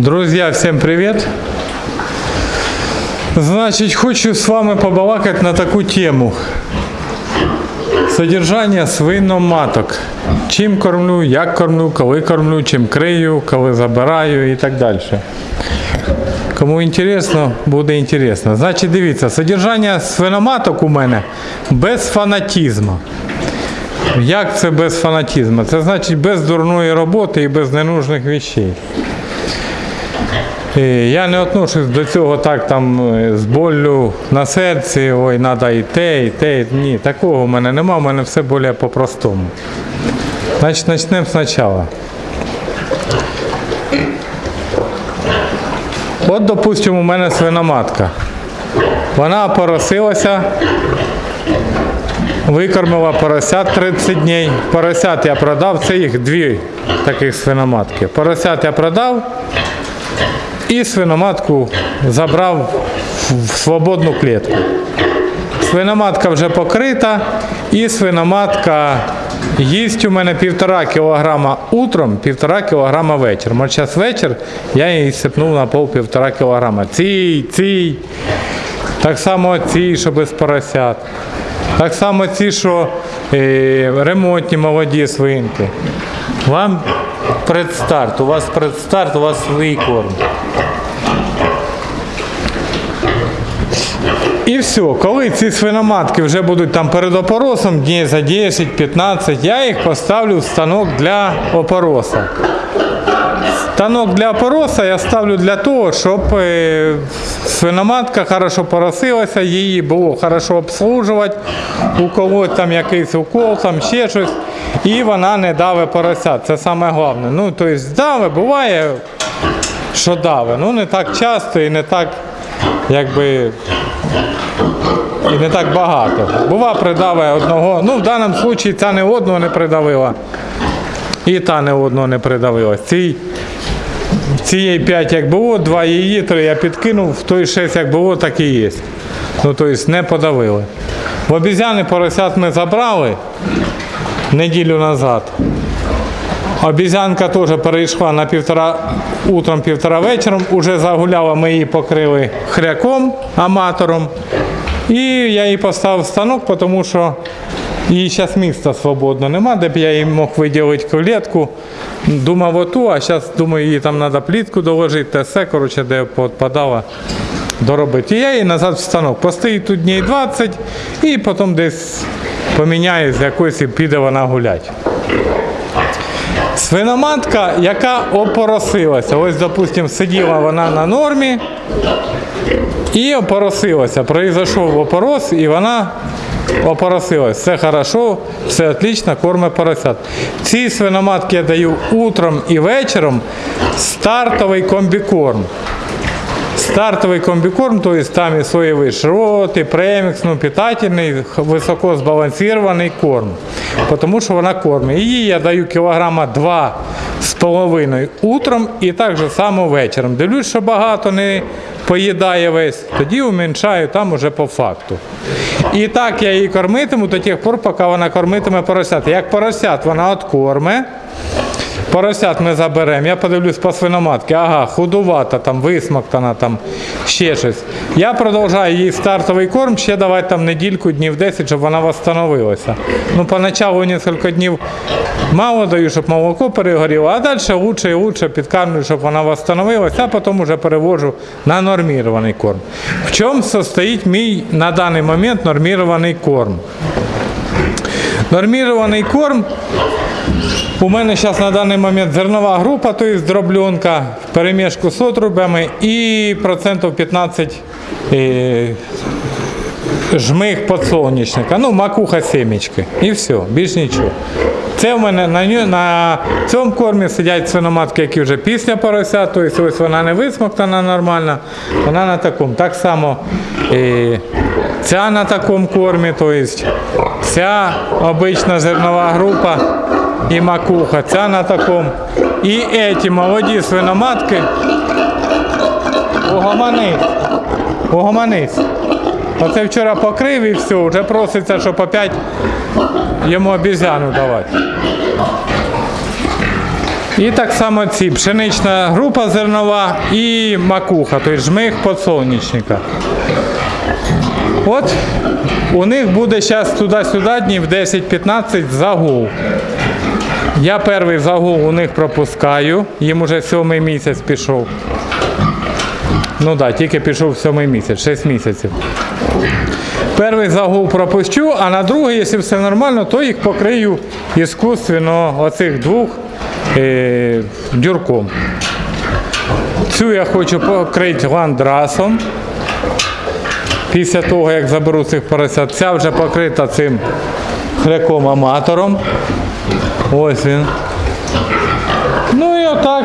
Друзья, всем привет! Значит, хочу с вами побалакать на таку тему. Содержання свиноматок. Чим кормлю, як кормлю, коли кормлю, чим крию, коли забираю і так далі. Кому інтересно, буде інтересно. Значить, дивіться, содержання свиноматок у мене без фанатізму. Як це без фанатізму? Це значить без дурної роботи і без ненужних вещей. І Я не отношусь до цього так там е, з боллю на серці, ой, треба і те, і те. Ні, такого в мене нема, в мене все більш по-простому. Значить, почнемо спочатку. От, допустимо, у мене свиноматка. Вона поросилася, викормила поросят 30 днів. Поросят я продав, це їх дві таких свиноматки. Поросят я продав і свиноматку забрав в свободну клітку. Свиноматка вже покрита, і свиноматка їсть у мене півтора кілограма утром, півтора кілограма вечором. От зараз вечір я її сипнув на пол півтора кілограма. Цій, цій. Так само ці, що без поросят. Так само ці, що е, ремонтні молоді свинки. Вам предстарт, у вас предстарт, у вас свій. І все, коли ці свиноматки вже будуть там перед опоросом, днів за 10-15, я їх поставлю в станок для опороса. Станок для опороса я ставлю для того, щоб е, свиноматка хорошо поросилася, її було хорошо обслужувати, у когось там якийсь укол, там ще щось, і вона не даве поросят. Це саме головне. Ну, тобто даве, буває, що даве. Ну не так часто і не так, якби. І не так багато. Бува, придаве одного. Ну, в даному випадку ця не одного не придавила. І та не одного не придавила. Цій, цієї 5 як було, 2 її, 3 я підкинув, в той 6 як було, так і є. Ну, тобто не подавили. В обізяни поросят ми забрали неділю назад. Обізянка теж перейшла на півтора утром, півтора вечором. Уже загуляла, ми її покрили хряком, аматором. І я її поставив в станок, тому що її зараз міста свободно нема, де б я їй мог виділити клітку. Думав оту, а зараз думаю, їй там треба плітку доложити, те все, коротше, де підпадала доробити. Я її назад в станок. Постоїть тут днів 20 і потім десь поміняю з якоюсь і піде вона гуляти. Свиноматка, яка опоросилася. Ось, допустимо, сиділа вона на нормі і опоросилася. Произошов опорос, і вона опоросилась. Все хорошо, все отлично, корме поросят. Ці свиноматки я даю утром і вечором стартовий комбікорм. Стартовий комбікорм, то есть там і соєвий шрот, і премікс, ну, питательний, високо збалансований корм. Тому що вона кормить. Її я даю кілограма два з половиною утром і так же само вечором. Дивлюсь, що багато не поїдає весь, тоді уменьшаю там уже по факту. І так я її кормитиму до тих пор, поки вона кормитиме поросят. Як поросят вона откорме, Поросят ми заберемо. Я подивлюсь по свиноматки. Ага, худувата, там, висмоктана, там, ще щось. Я продовжую їй стартовий корм, ще давати там недільку, днів 10, щоб вона восстановилася. Ну, поначалу кілька днів мало даю, щоб молоко перегоріло, а далі лучше і лучше підкармлю, щоб вона восстановилася, а потім вже перевожу на нормірований корм. В чому состоїть мій на даний момент нормірований корм? Нормірований корм у мене зараз на даний момент зернова група, тобто дробленка перемішку з отрубами і процентів 15 е, жмих подсолнечника, ну макуха семечки. І все, більш нічого. Це в мене на, на цьому кормі сидять свиноматки, які вже після порося, тобто ось вона не висмоктана нормально, вона на такому. Так само е, ця на такому кормі, тобто ця обична зернова група і макуха, ця на такому. І ці молоді свиноматки. Угомонись. Угомонись. Оце вчора покрив і все, вже проситься, щоб опять йому обізяну давати. І так само ці пшенична група зернова і макуха, тобто жмих подсолнечника. От у них буде зараз туди-сюди днів 10-15 загул. Я перший загул у них пропускаю, їм уже сьомий місяць пішов. Ну так, тільки пішов сьомий місяць, 6 місяців. Перший загул пропущу, а на другий, якщо все нормально, то їх покрию іскусственно оцих двох е, дюрком. Цю я хочу покрити ландрасом. Після того, як заберу цих поросят, ця вже покрита цим хряком аматором. Ось він. Ну і отак,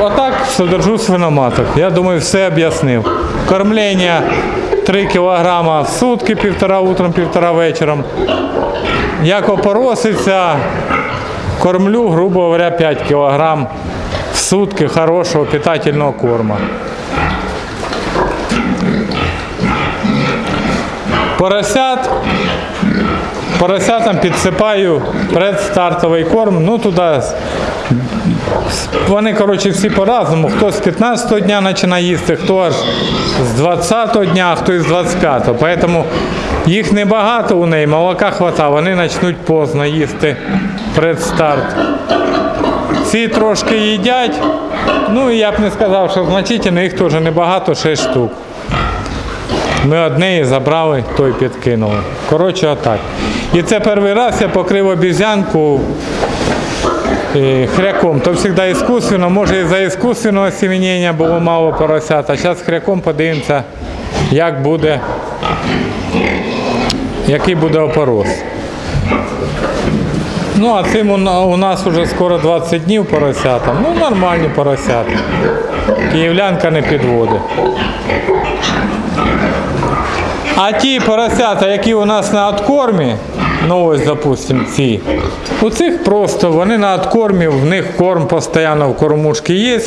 отак содержу свиноматок. Я думаю, все об'яснив. Кормлення 3 кг в сутки, півтора утром, півтора вечором. Як опороситься, кормлю, грубо говоря, 5 кг в сутки хорошого питательного корма. Поросят Поросятам підсипаю предстартовий корм, ну туди. Вони, коротше, всі по-разному. Хто з 15-го дня починає їсти, хто аж з 20-го дня, а хто із 25-го. Поэтому їх небагато у неї, молока хватає, вони почнуть поздно їсти предстарт. Ці трошки їдять. Ну і я б не сказав, що значительно, їх теж небагато, 6 штук. Ми одне забрали, той підкинули. Коротше, отак. І це перший раз я покрив обізянку е, хряком. То завжди іскусственно, може і за іскусственного осеменення було мало поросят, а зараз хряком подивимося, як буде, який буде опорос. Ну, а цим у нас вже скоро 20 днів поросятам. Ну, нормальні поросята. Київлянка не підводить. А ті поросята, які у нас на откормі, ну ось, допустим, ці, у цих просто вони на откормі, в них корм постійно в кормушці є,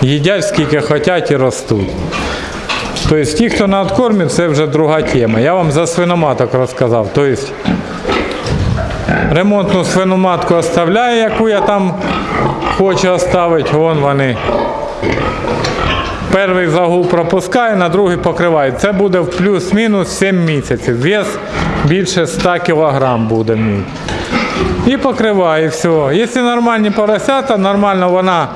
їдять скільки хочуть і ростуть. Тобто ті, хто на откормі, це вже друга тема. Я вам за свиноматок розказав. Тобто ремонтну свиноматку оставляю, яку я там хочу оставити, вон вони Перший загул пропускаю, на другий покриваю. Це буде в плюс-мінус 7 місяців. Вес більше 100 кг буде мій. І покриваю, все. Якщо нормальні поросята, нормально вона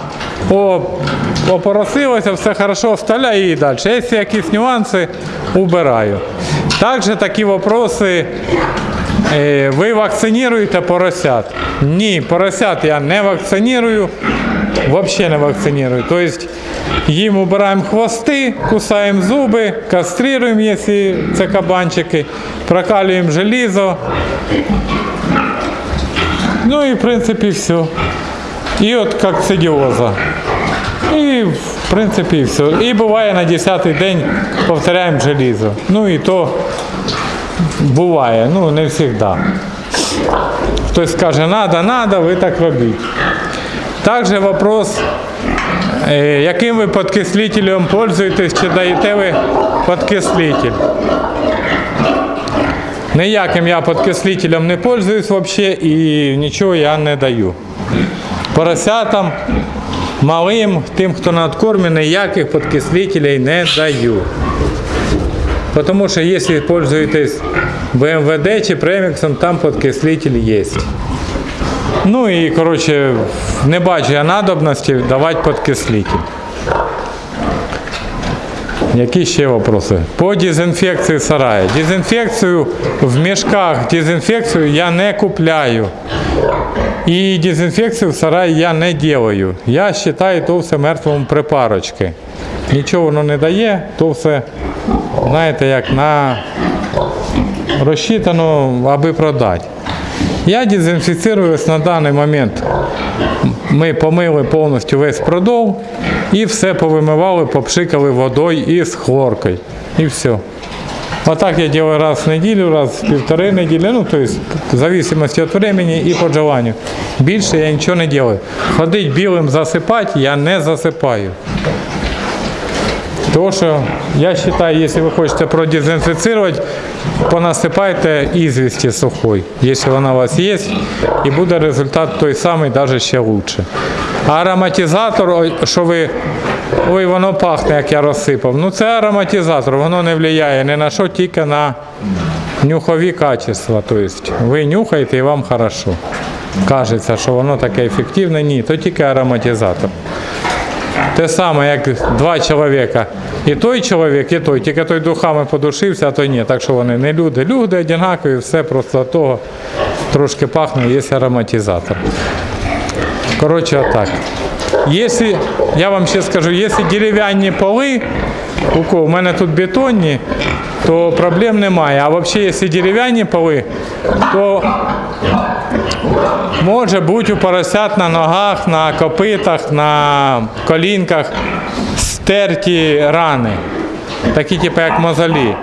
опоросилася, все хорошо, вставляю її далі. Якщо якісь нюанси, убираю. Також такі вопроси. Е, Ви вакциніруєте поросят? Ні, поросят я не вакцинірую, взагалі не вакцинірую. Тобто їм убираємо хвости, кусаємо зуби, кастрируємо, якщо це кабанчики, прокалюємо желізо. Ну і в принципі все. І от кокцидіоза. І в принципі все. І буває на 10-й день повторяємо желізо. Ну і то буває, ну не завжди. Хтось скаже, надо, надо, ви так робіть. Також вопрос, яким ви підкислителем пользуєтесь, чи даєте ви підкислитель? Ніяким я підкислителем не пользуюсь взагалі і нічого я не даю. Поросятам, малим, тим, хто на откормі, ніяких підкислителей не даю. Потому что если пользуетесь БМВД чи преміксом, там подкислитель є. Ну і, коротше, не бачу я надобності давати подкислитель. Які ще вопроси? По дезінфекції сараю. Дезінфекцію в мішках, дезінфекцію я не купляю. І дезінфекцію в сараї я не делаю. Я вважаю, то все мертвому припарочки. Нічого воно не дає, то все, знаєте, як на розчитано, аби продати. Я дезінфіцируюсь на даний момент. Ми помили повністю весь продов і все повимивали, попшикали водою і з хлоркою. І все. Отак я делаю раз в неділю, раз в півтори неділі, ну, то есть, в зависимости від времени і по желанню. Більше я нічого не делаю. Ходить білим засипати я не засипаю. Тому що я вважаю, якщо ви хочете продезінфіцирувати, понасипайте ізвісті сухой, якщо вона у вас є, і буде результат той самий, навіть ще краще. А ароматизатор, що ви. Ой, воно пахне, як я розсипав. Ну це ароматизатор, воно не впливає ні на що, тільки на нюхові качества. Тобто ви нюхаєте і вам хорошо. Кажеться, що воно таке ефективне, ні, то тільки ароматизатор. Те саме, як два чоловіка. І той чоловік, і той, тільки той духами подушився, а той ні. Так що вони не люди. Люди однакові, все просто того трошки пахне, є ароматизатор. Коротше, отак. Если, я вам ще скажу, якщо дерев'яні поли, у у мене тут бетонні, то проблем немає. А взагалі, якщо дерев'яні поли, то може бути у поросят на ногах, на копитах, на колінках стерті рани, такі типу як мозолі.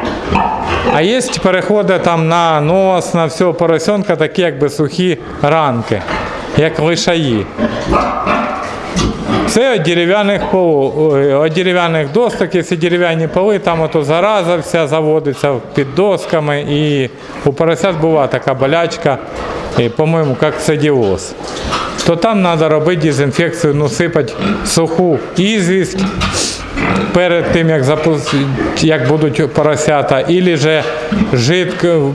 А є переходи там на нос, на всього поросенка, такі якби сухі ранки, як лишаї. Це від дерев'яних полу, дерев'яних досок, якщо дерев'яні поли, там ото зараза вся заводиться під досками і у поросят була така болячка, по-моєму, як садіоз. То там треба робити дезінфекцію, ну сипати суху ізвість перед тим, як як будуть поросята, або же жидко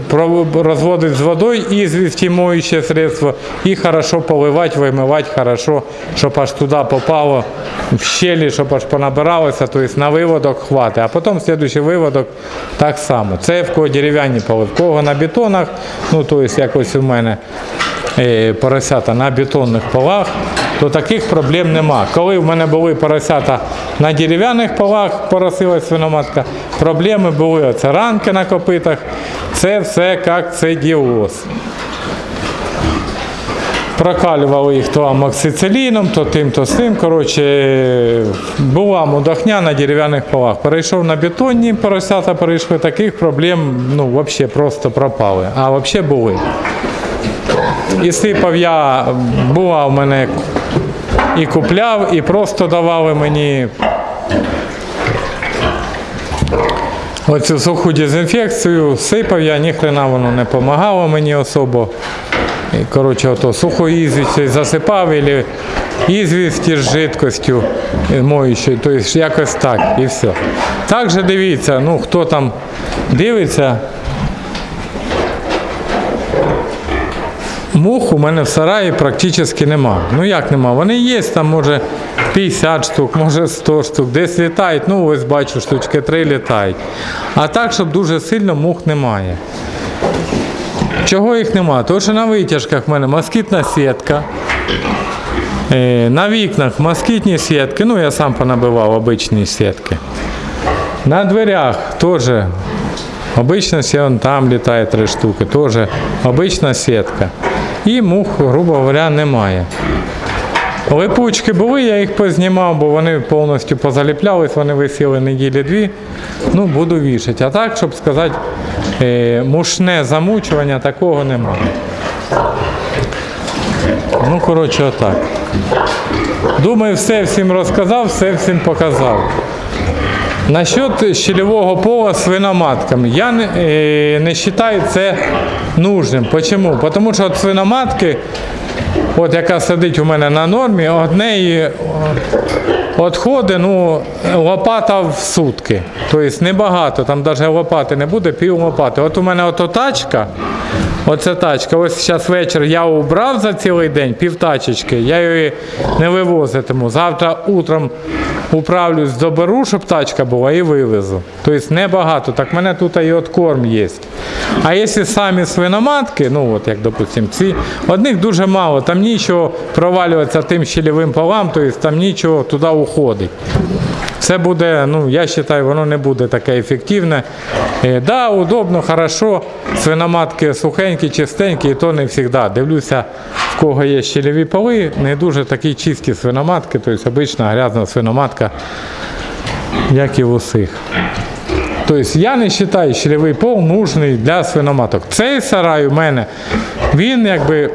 розводити з водою і моюче средство, і хорошо поливати, вимивати хорошо, щоб аж туди попало в щелі, щоб аж понабиралося, тобто на виводок хватить. А потім слідуючий виводок так само. Це в кого дерев'яні поли, в кого на бетонах, ну тобто якось у мене е, поросята на бетонних полах, то таких проблем нема. Коли в мене були поросята на дерев'яних полах, поросилась свиноматка, проблеми були оце ранки на копитах, це все як це діоз. Прокалювали їх то амоксициліном, то тим, то сим. Коротше, була мудохня на дерев'яних полах. Перейшов на бетонні поросята, перейшли таких проблем, ну, взагалі просто пропали. А взагалі були. І сипав я, була в мене і купляв, і просто давали мені оцю суху дезінфекцію, сипав я, ніхрена воно не допомагало мені особо. І, коротше, ото суху ізвість засипав, або ізвість із жидкостю моючою, тобто якось так і все. Також дивіться, ну хто там дивиться, Мух у мене в сараї практично нема. Ну як нема? Вони є, там може 50 штук, може 100 штук, десь літають, ну ось бачу, штучки 3 літають. А так, щоб дуже сильно мух немає. Чого їх нема? Тому що на витяжках в мене москітна сітка. Е, На вікнах москітні сітки, ну я сам понабивав обичні сітки. На дверях теж обична вон там літає три штуки, теж обична сітка. І мух, грубо говоря, немає. Липучки були, я їх познімав, бо вони повністю позаліплялись, вони висіли неділі дві. Ну, буду вішати. А так, щоб сказати, е, мушне замучування такого немає. Ну, коротше, отак. Думаю, все всім розказав, все всім показав. Насчет щелевого пола свиноматками. Я не, е, не вважаю це нужним. Почему? Тому що от свиноматки, от яка сидить у мене на нормі, од відходи ну, лопата в сутки. Тобто небагато, там навіть лопати не буде, пів лопати. От у мене ото тачка, оце тачка. Ось зараз вечір я убрав за цілий день пів тачечки, я її не вивозитиму. Завтра утром управлюсь, доберу, щоб тачка була і вивезу. Тобто небагато. Так в мене тут і от корм є. А якщо самі свиноматки, ну от як допустим, ці, одних дуже мало, там нічого провалюється тим щелевим полам, тобто там нічого туди уходить. Це буде, ну я вважаю, воно не буде таке ефективне. Е, да, удобно, хорошо. Свиноматки сухенькі, чистенькі, і то не завжди. Дивлюся, в кого є щелеві поли, не дуже такі чисті свиноматки, тобто обична грязна свиноматка, як і в усіх. Тобто я не вважаю щелевий пол нужний для свиноматок. Цей сарай у мене, він якби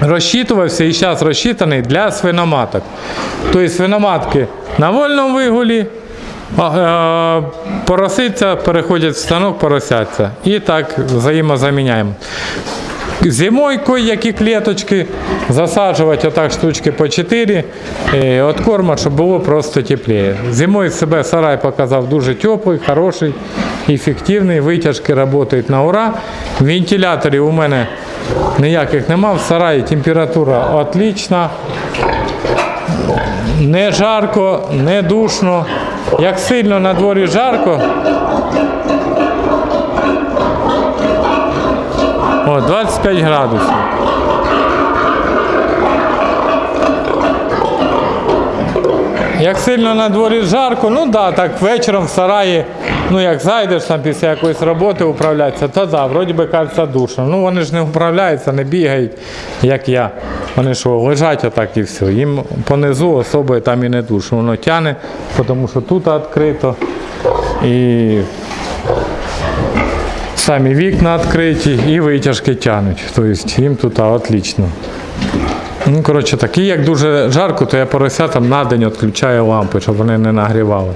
розчитувався і зараз розчитаний для свиноматок. Тобто свиноматки на вольному вигулі е, Пороситься, переходять в станок, поросяться. І так взаємозаміняємо. Зимою кое-які клеточки засаджувати отак штучки по 4 е, от корма, щоб було просто тепліше. Зимою себе сарай показав дуже теплий, хороший, ефективний, витяжки працюють на ура. Вентиляторів у мене ніяких нема, в сараї температура отлічна. Не жарко, не душно. Як сильно на дворі жарко, О, 25 градусів. Як сильно на дворі жарко, ну да, так вечором в сараї, ну як зайдеш там після якоїсь роботи управлятися, то да, вроді би кажеться душно. Ну вони ж не управляються, не бігають, як я. Вони що, лежать отак і все. Їм понизу особо там і не душно. Воно тяне, тому що тут відкрито. І Самі вікна відкриті і витяжки тянуть. Тобто їм тут отлично. Ну, коротше, так, і як дуже жарко, то я поросятам на день відключаю лампи, щоб вони не нагрівали.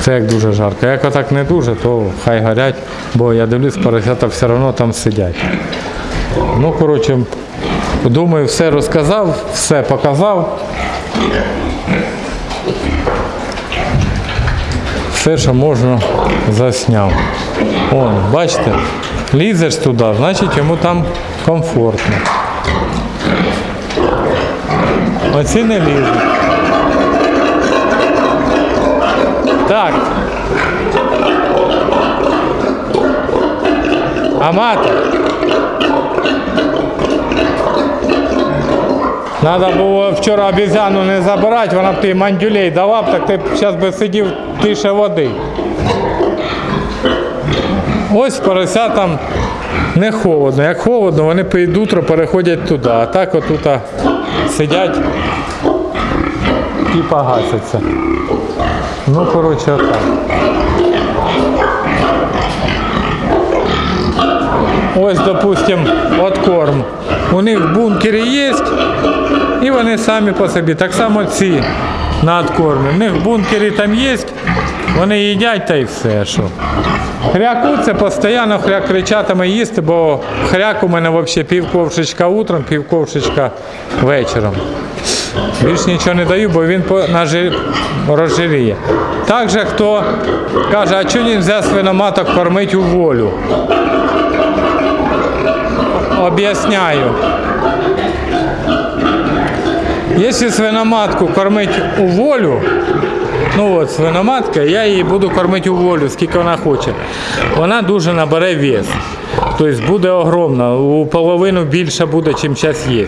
Це як дуже жарко. Як отак не дуже, то хай горять, бо я дивлюсь, поросята все одно там сидять. Ну, коротше, думаю, все розказав, все показав. Все, що можна, засняв. О, бачите, лізеш туди, значить йому там комфортно. Оці не лізуть. Так. Аматор. Надо було вчора обізяну не забирати, вона б ти мандюлей дала б, так ти б зараз би сидів тише води. Ось поросятам не холодно. Як холодно, вони під утро переходять туди. А так отут сидять і погасяться. Ну, коротше, отак. Ось, допустим, от корм. У них в бункері є, і вони самі по собі. Так само ці на откормі. У них в бункері там є, вони їдять та й все. Що. Хряку це постійно хряк кричатиме їсти, бо хряк у мене взагалі пів ковшечка утром, пів ковшечка вечором. Більш нічого не даю, бо він розжиріє. Також хто каже, а чого не можна свиноматок кормити у волю? Об'ясняю. Якщо свиноматку кормити у волю, ну от свиноматка, я її буду кормити у волю, скільки вона хоче. Вона дуже набере вес. Тобто буде огромна, у половину більше буде, чим зараз є.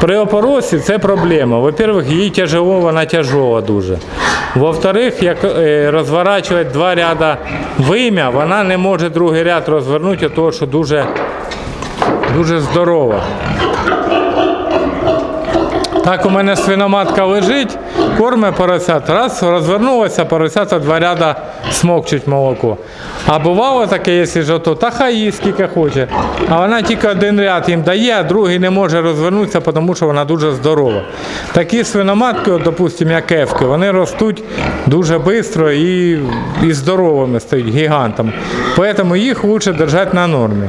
При опоросі це проблема. Во-первых, їй тяжело, вона тяжела дуже. Во-вторых, як е, розворачувати два ряда вим'я, вона не може другий ряд розвернути, тому що дуже, дуже здорова. Так у мене свиноматка лежить, корме поросят, раз розвернулося, поросята два ряда смокчуть молоко. А бувало таке, якщо ж ото, та хай їсть скільки хоче. А вона тільки один ряд їм дає, а другий не може розвернутися, тому що вона дуже здорова. Такі свиноматки, от, допустимо, як кевки, вони ростуть дуже швидко і, і здоровими стають гігантами. Тому їх краще держати на нормі.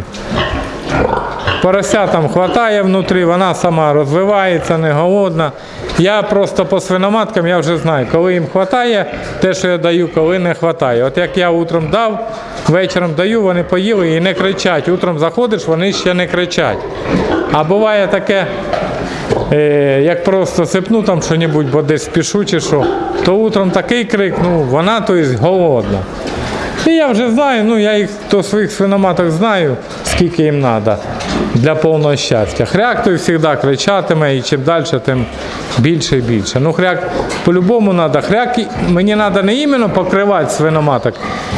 Поросятам хватає внутрі, вона сама розвивається, не голодна. Я просто по свиноматкам я вже знаю, коли їм вистачає, те, що я даю, коли не вистачає. От як я утром дав, вечором даю, вони поїли і не кричать. Утром заходиш, вони ще не кричать. А буває таке, е, як просто сипну там що-небудь, бо десь спішу чи що, то утром такий крик, ну вона то есть, голодна. І я вже знаю, ну я їх до своїх свиноматок знаю, скільки їм треба для повного щастя. Хряк той завжди кричатиме, і чим далі, тим більше і більше. Ну, хряк по-любому треба. Хряк мені треба не іменно покривати свиноматок,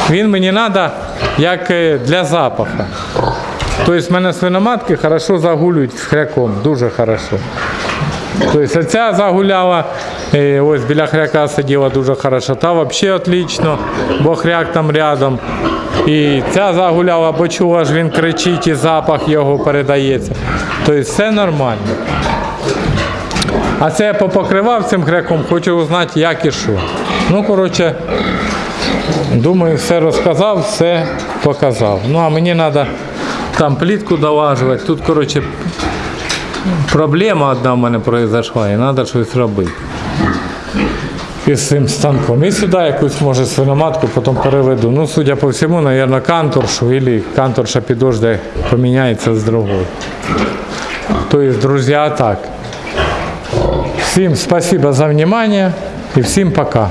він мені треба як е, для запаху. Тобто в мене свиноматки хорошо загулюють з хряком, дуже хорошо. Тобто ця загуляла, ось біля хряка сиділа дуже хорошо, та взагалі отлично, бо хряк там рядом. І ця загуляла, бо чула ж він кричить і запах його передається. Тобто все нормально. А це я попокривав цим греком, хочу узнати, як і що. Ну, коротше, думаю, все розказав, все показав. Ну, а мені треба там плітку долажувати. Тут, коротше, проблема одна в мене произошла, і треба щось робити. Із цим станком. І сюди якусь може свиноматку потім переведу. Ну, судя по всьому, мабуть, канторшу, або канторша підожде поміняється з другою. Тобто, друзі, так. Всім спасибо за внимание і всім пока.